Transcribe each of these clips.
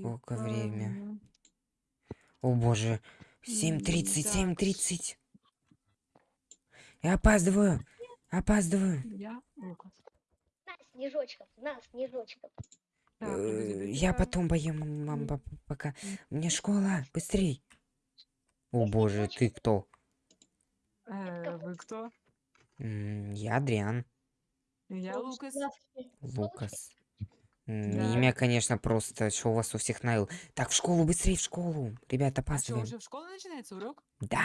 Сколько время? О боже. М, 7.30, так. 7.30. Я опаздываю. Опаздываю. Я. На, снежочков, на, снежочков. Э, Я потом поем, мам, пока. Мне школа, быстрей. О боже, ты кто? Э, вы кто? Я Адриан. Я Лукас. Лукас. Да. Имя, конечно, просто, что у вас у всех наил. Так, в школу, быстрее в школу. Ребята, А что, опаздываем. уже в школе начинается урок? Да,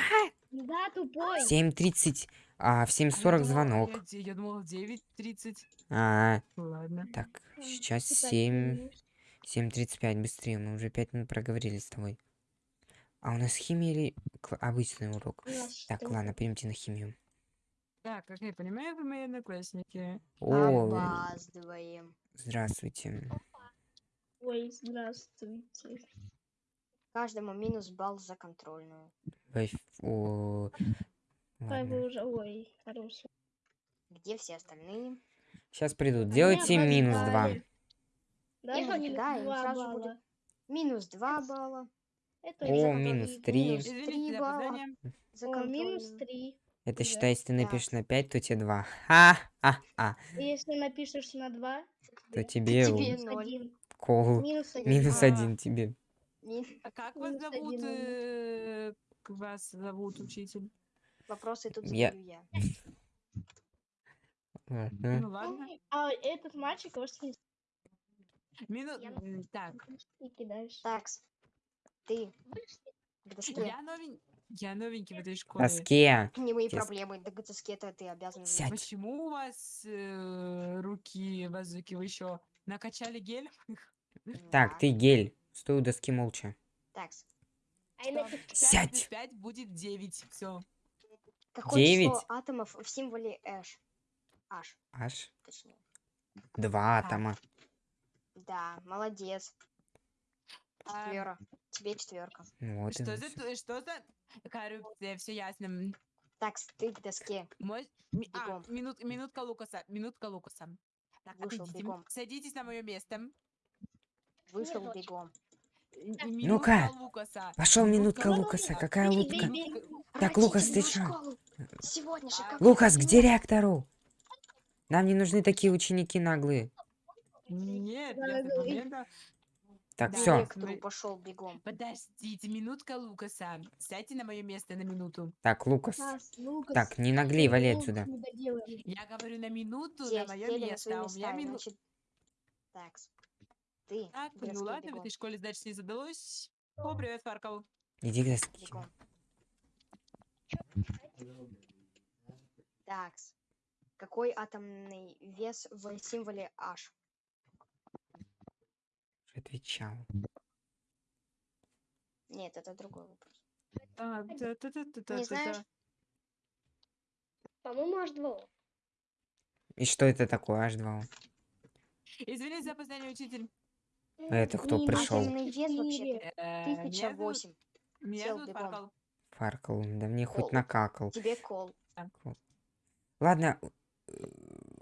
Да, тупой. 7.30, а в А я 7.40 думала- звонок. Я, я думал в 9.30. А, Ладно. так, сейчас читать 7, умеешь. 7.35, быстрее, мы уже 5 минут проговорили с тобой. А у нас химия или обычный урок? Так, ладно, пойдемте на химию. Так, как я понимаю, вы мои одноклассники. О, Опаздываем. здравствуйте. Ой, здравствуйте. Каждому минус балл за контрольную. Ой, о, Ой, ладно. вы уже, ой, хороший. Где все остальные? Сейчас придут. Делайте меня минус 2. позвали. Да, минус да, им два сразу будет Минус 2 балла. Это О, минус три. Минус три балла. За О, минус контрольную. 3. Это Да. считай, если ты напишешь на 5, то тебе 2. Ха-ха-ха. Если напишешь на 2, То тебе тебе минус ноль. 1. кол. Минус 1. Минус А. один тебе. А как вас зовут? э, Как вас зовут, учитель? Вопросы тут Я- задаю я. Ладно. Ну ладно. А этот мальчик вообще Минус. Я- м, Так, не кидаешь. Такс. Ты. Я новень... Я новенький в этой школе. Доске. Не мои Честно. проблемы. До доске это ты обязан. Сядь. Почему у вас э, руки, базуки, вы еще накачали гель? Так, Да. ты гель. Стой у доски молча. Такс. А Сядь. 5 будет 9. Все. Какое Девять. число атомов в символе H? H, точнее. два Так. атома. Да, молодец. Четверо. Тебе четверка. Вот Что за, что за коррупция? Все ясно. М, Такс, ты к доске. Мой... а, минут, минутка Лукаса. Минутка Лукаса. Так, Вышел отойдите, бегом. Садитесь на мое место. Вышел Снежочек. бегом. Ну-ка. Пошел минутка Лукаса. Какая лутка? Так, Лукас, ты чё? школу. Сегодня же как Лукас, к директору. Нам не нужны такие ученики наглые. Нет, Да, Так, Да. все. директору пошел бегом. Подождите, минутка Лукаса. Сядьте на мое место на минуту. Так, Лукас. Лукас, Лукас, Так, не наглей, вали отсюда. Я говорю на минуту на мое место. а У меня минута. Такс. Ты Так, ну ладно, в этой школе дальше не задалось. О, привет, Фаркал. Иди к доске. Такс. Какой атомный вес в символе H? Отвечал. Нет, это другой вопрос. А, та-та-та-та-та-та. знаешь? По-моему, аж 2. И что это такое, H2? Извини за опоздание, учитель. А это кто Минус пришел? Атомный вес вообще-то Э, меня зовут- 1008. Меня Сел зовут бегом. Фаркал. Фаркал, да мне хоть Кол. накакал. Тебе кол. Ладно, э,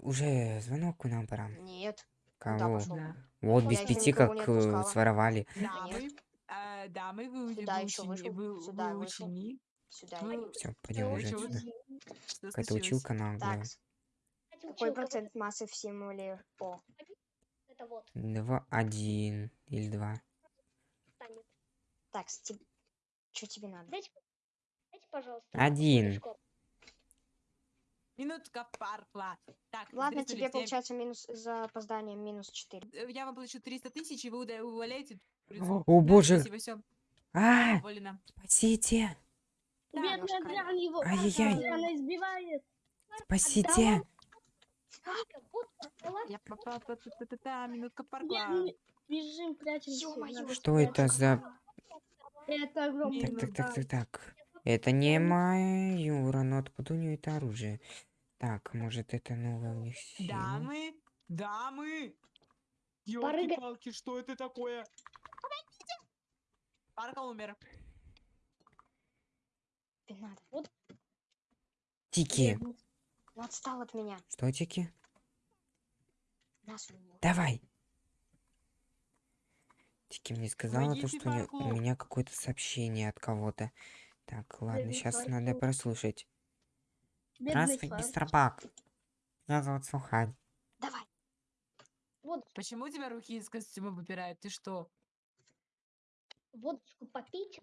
уже звонок нам пора. Нет. Кого? пошел? Да. Вот без пяти как э, своровали. Дамы, дамы, вы, Сюда вы, ещё учени- вышел, вы, сюда вы вышел. ученик. Сюда. Ну, иди. Все, пойдем уже отсюда. Какая-то училка наглая. Такс. Какой процент массы в символе О? Два, один или два. Такс, что тебе надо? Дайте, дайте, пожалуйста. Один. Минутка Фаркла. Так, Ладно, тебе все. получается минус за опоздание минус 4. Э, Я вам плачу 300 тысяч, и вы увольняете. О, боже. Спасибо, все. А, Уволена. спасите, Да, Бедный. Адриан его Ай-яй-яй. Адриана избивает. спасите. Я попала. Та-та-та-та, Минутка мы Бежим, прячемся. Что это за... Это огромный Так, так, так, так, так. Это не мое, но откуда у нее это оружие? Так, может это новое у них сила? Дамы, дамы. Ёлки-палки, что это такое? Помогите! Умер. Надо. Тики. Ну отстал от меня. Что, Тики? Нас. Давай. Тики мне сказала то, Помогите что у, неё- у меня какое-то сообщение от кого-то. Так, ладно, сейчас надо прослушать. Здравствуй, мистер Бак. Меня зовут Сухань. Давай. Вот, Почему у тебя руки из костюма выпирают? Ты что? водочку попить.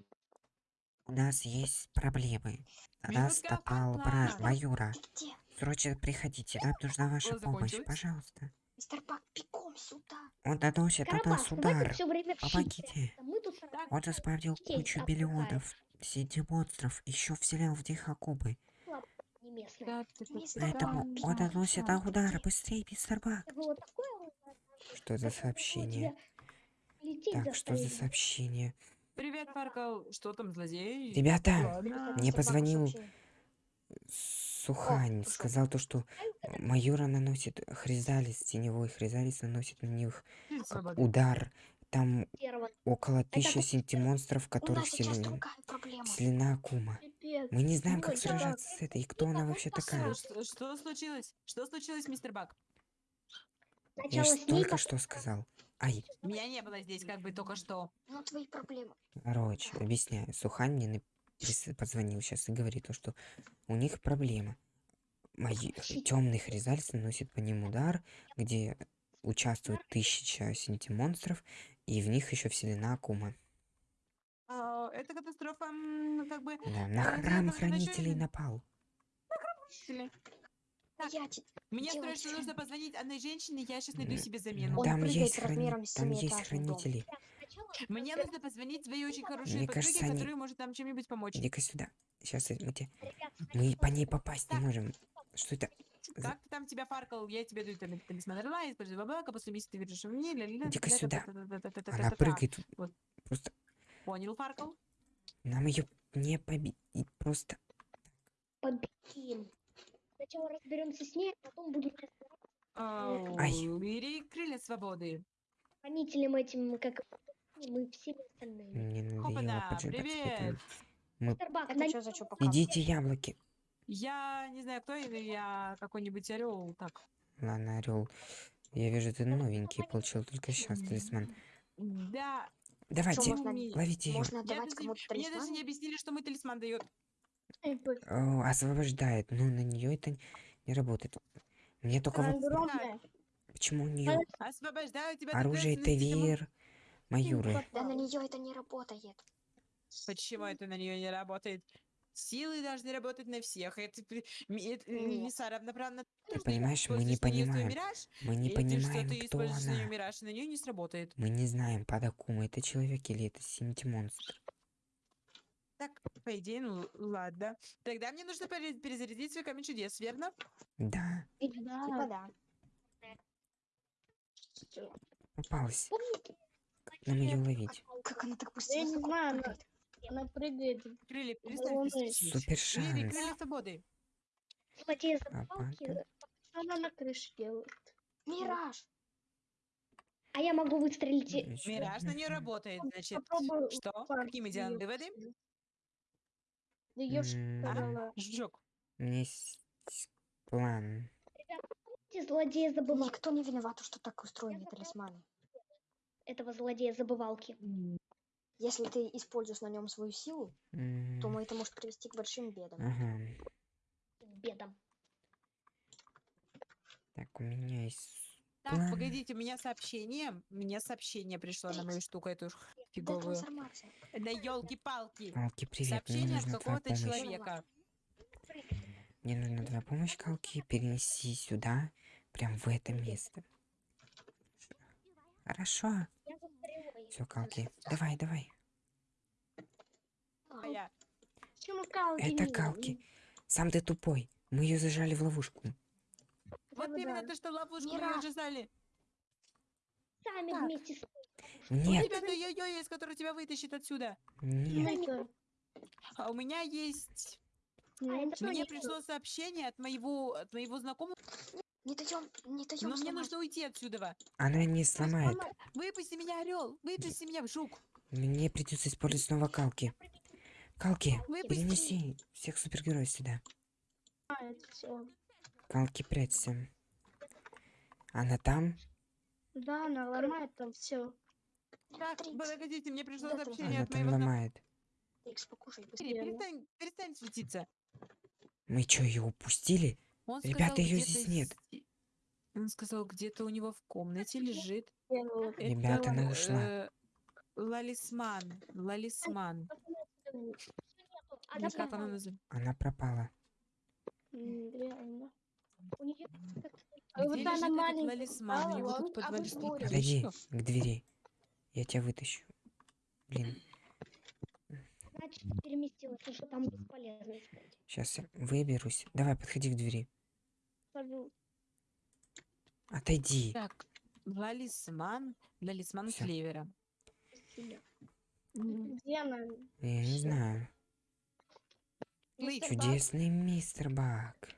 У нас есть проблемы. На нас напал брат Майора. Где? Срочно приходите, нам нужна ваша помощь, пожалуйста. Мистер Бак, бегом сюда. Он наносит на нас удар. Помогите. А Он заспавнил кучу отпускает. Миллионов синти-монстров, еще вселял в них акубы. Поэтому он наносит на удар. Быстрее, мистер Бак. Что за сообщение? Так, что за сообщение? Привет, Фаркл. Что там, злодей? Ребята, Ладно. Мне позвонил. Сухань сказал то, что Майора наносит хризалис, теневой хризалис наносит на них удар. Там Первого. около тысячи как- синти-монстров, которых вселена, вселена Акума. Пипец. Мы не знаем, Ну, как да. сражаться с этой, и кто она вообще такая. Что, что случилось? Что случилось, мистер Бак? Я Сначала ж с ней, только что сказал. Ай, Меня не было здесь как бы только что. Ну, твои проблемы. короче, объясняю. Сухань мне прис- позвонил сейчас и говорит то, что у них проблема. Мои темный хризалис наносит по ним удар, где участвует тысяча синти-монстров, и в них еще вселена Акума. А, это катастрофа, м, как бы... Да, на А, храм хранителей напал. Так, Я те- Мне срочно нужно позвонить одной женщине, я сейчас найду себе замену. Там есть, храни- там есть хранители. Мне нужно позвонить своей очень хорошей Мне подруге, кажется, они- которая может нам чем-нибудь помочь. Иди-ка сюда. Сейчас мы, те- ребят, мы по ней попасть не можем. Что это? Как ты там тебя фаркал? Я тебе даю там талисман орла, используй баблака, после месяца ты вернешь мне. Иди-ка сюда. Она прыгает. Просто Понял, фаркал? нам ее не победить. Просто победим. Сначала разберемся с ней, а потом будем разбираться Ай. Бери крылья свободы. хранителем этим, как мы все остальные. мне надоело поджигать. привет. Мы... Что? Идите яблоки. Я не знаю, кто я, я какой-нибудь орел. Так. Ладно, орел. Я вижу, ты новенький, получил только сейчас талисман. Да, Давайте, можно- ловите ее. Можно даже- кому-то мне даже талисман? не объяснили, что мы талисман дает. Пофиг. освобождает, но на нее это не работает. Мне только Она вот огромная. почему у нее Освобождаю тебя. оружие стилем. Тавир Майоры. Да на нее это не работает. Почему это на нее не работает? Силы должны работать на всех. Это, это, э, Нет. Лиса равноправно. Ты понимаешь, мы не понимаем. мираж, Мы не понимаем, что ты кто используешь на нее она. мираж, и на нее не сработает. Мы не знаем, под Акума это человек или это синти-монстр. Так, по идее, ну ладно. Тогда мне нужно пере- перезарядить свой камень чудес, верно? Да, Типа Да. да. попалась. Нам ее ловить? Как она так Я быстро не высоко знаю, она, прыгает? Крылья, перестань. Супер Крылья, шанс. крылья свободы. Злодея А? Что она на крыше делает? Мираж! А я могу выстрелить. Мираж на нее работает, значит. Попробую Что? делаем её выводы? Да я ж М, сказала. Жжёг. У меня есть план. Эти злодеи забывалки. Никто не виноват, что так устроены талисманы. Этого злодея забывалки. Если ты используешь на нем свою силу, М, то это может привести к большим бедам. Ага. Бедом. Так, у меня есть Так, план. погодите, у меня сообщение. Мне сообщение пришло на мою штуку эту фиговую. Да елки-палки. Калки, привет, мне Сообщение от какого-то человека. Мне нужна твоя помощь, Калки, перенеси сюда, прям в это место. Хорошо. Все, Калки. Давай, давай. А Это Калки. Сам ты тупой. Мы ее зажали в ловушку. Вот именно то, что ловушку мы уже знали. Сами Так. вместе с У Нет, тебя то йо-йо есть, который тебя вытащит отсюда. нет. А у меня есть... А, Мне не пришло сообщение от моего, от моего знакомого, Не даем, не даем но мне нужно уйти отсюда. Она не сломает. Выпусти меня, орел! Выпусти меня, жук! Мне придется использовать снова Калки. Калки, Выпусти! перенеси всех супергероев сюда. Калки, прячься. Она там? Да, она ломает там все. Так, подождите, мне пришло Да, там сообщение Она от там моего ломает. Быстрее. Сири, Верно. Перестань, перестань светиться. Мы что, ее упустили? Он Ребята, сказал, где-то здесь нет. Он сказал, где-то у него в комнате лежит. Ребята, она ушла. э, Лалисман. Лалисман. Она как она пропала. называется? Она пропала. Реально. У нее А вот она маленькая лалисман? Он- тут а Подойди табличка. к двери. Я тебя вытащу. Блин, переместилась, что там бесполезно искать. сейчас выберусь. Давай, подходи к двери. Скажу, Отойди. Так, Лалисман. Лалисман Всё. Клевера. Где она? Я не знаю. Мистер Бак? Чудесный мистер Бак.